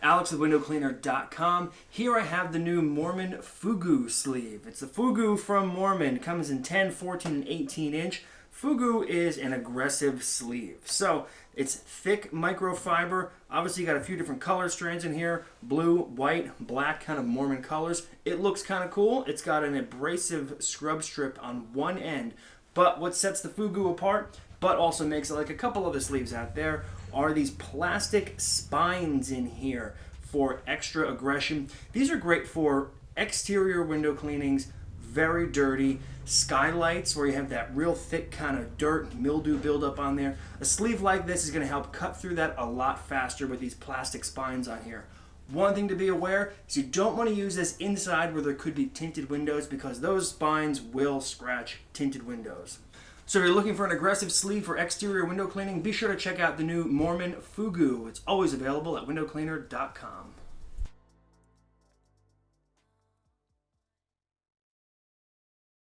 Alex with WindowCleaner.com. Here I have the new Moerman Fugu sleeve. It's the Fugu from Moerman. Comes in 10, 14, and 18 inch. Fugu is an aggressive sleeve. So it's thick microfiber. Obviously, got a few different color strands in here blue, white, black, kind of Moerman colors. It looks kind of cool. It's got an abrasive scrub strip on one end. But what sets the Fugu apart, but also makes it like a couple of the sleeves out there, are these plastic spines in here for extra aggression. These are great for exterior window cleanings, very dirty, skylights where you have that real thick kind of dirt mildew buildup on there. A sleeve like this is going to help cut through that a lot faster with these plastic spines on here. One thing to be aware is you don't want to use this inside where there could be tinted windows because those spines will scratch tinted windows. So if you're looking for an aggressive sleeve for exterior window cleaning, be sure to check out the new Moerman Fugu. It's always available at windowcleaner.com.